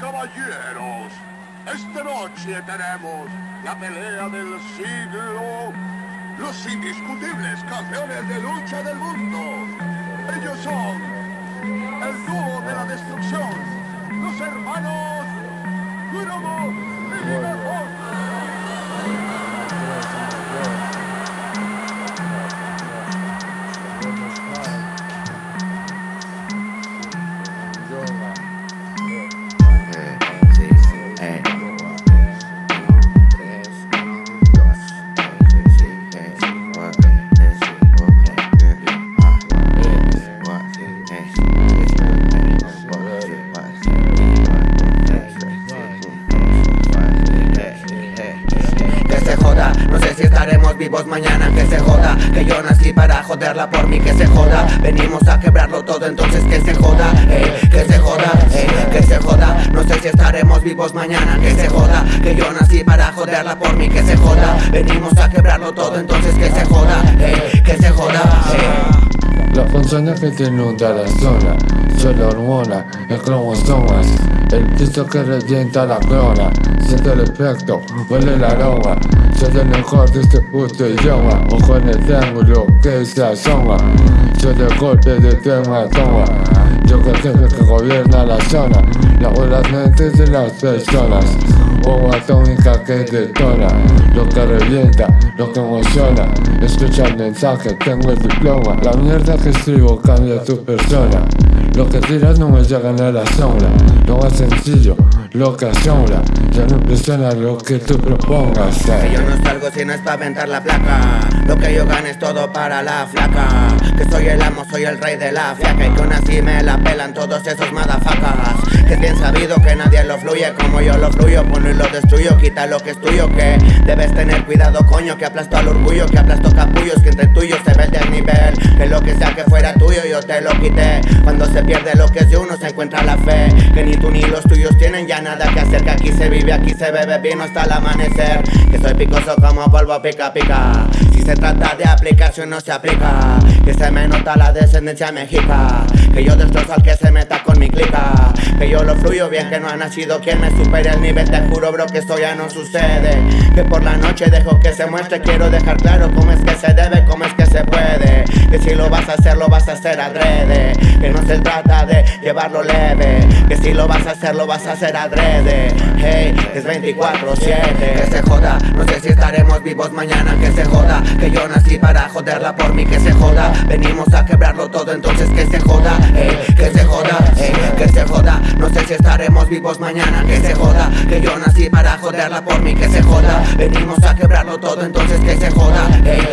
caballeros, esta noche tenemos la pelea del siglo, los indiscutibles campeones de lucha del mundo. Ellos son vivos mañana, que se joda Que yo nací para joderla por mí, que se joda. Venimos a quebrarlo todo, entonces que se joda eh, Que se joda, eh, que se joda. No sé si estaremos vivos mañana, que se joda Que yo nací para joderla por mí, que se joda. Venimos a quebrarlo todo, entonces que se joda eh, Que se joda, La función que te inunda la zona Soy la hormona, el cromosomas El piso que revienta la clona Siento el efecto, huele el aroma soy el mejor de este puto idioma. Ojo en el triángulo que se asoma. Soy el golpe de tema toma Yo que jefe que gobierna la zona. Lavo las mentes de las personas. Bomba atómica que detona Lo que revienta, lo que emociona. Escucha el mensaje, tengo el diploma. La mierda que escribo cambia tu persona. Lo que tiras no me llega a la sombra. Lo más sencillo, lo que asombra Ya no impresiona lo que tú propongas Que yo no salgo si no es para aventar la placa. Lo que yo gane es todo para la flaca. Que soy el amo, soy el rey de la flaca. Y que aún así me la pelan todos esos madafacas. Que bien sabido que nadie lo fluye como yo lo fluyo Pone y lo destruyo, quita lo que es tuyo Que debes tener cuidado coño Que aplasto al orgullo, que aplasto capullos Que entre tuyos se ve el desnivel Que lo que sea que fuera tuyo yo te lo quité. Cuando se pierde lo que es de uno se encuentra la fe Que ni tú ni los tuyos tienen ya nada que hacer Que aquí se vive, aquí se bebe vino hasta el amanecer. Que soy picoso como polvo pica pica. Si se trata de aplicación no se aplica. Que se me nota la descendencia mexica. Que yo destrozo al que se meta con mi clica Que yo lo fluyo bien que no ha nacido quien me supere el nivel Te juro bro que esto ya no sucede. Que por la noche dejo que se muestre Quiero dejar claro cómo es que se debe, cómo es que se puede. Que si lo vas a hacer lo vas a hacer adrede. Que no se trata de llevarlo leve. Que si lo vas a hacer lo vas a hacer adrede. Hey, es 24-7 Que se joda, no sé si estaremos vivos mañana. Que se joda, que yo nací para joderla por mí. Que se joda, venimos a quebrarlo todo Entonces que se joda, hey, que se joda, hey, que se joda. No sé si estaremos vivos mañana. Que se joda, que yo nací para joderla por mí. Que se joda, venimos a quebrarlo todo Entonces que se joda, hey, hey.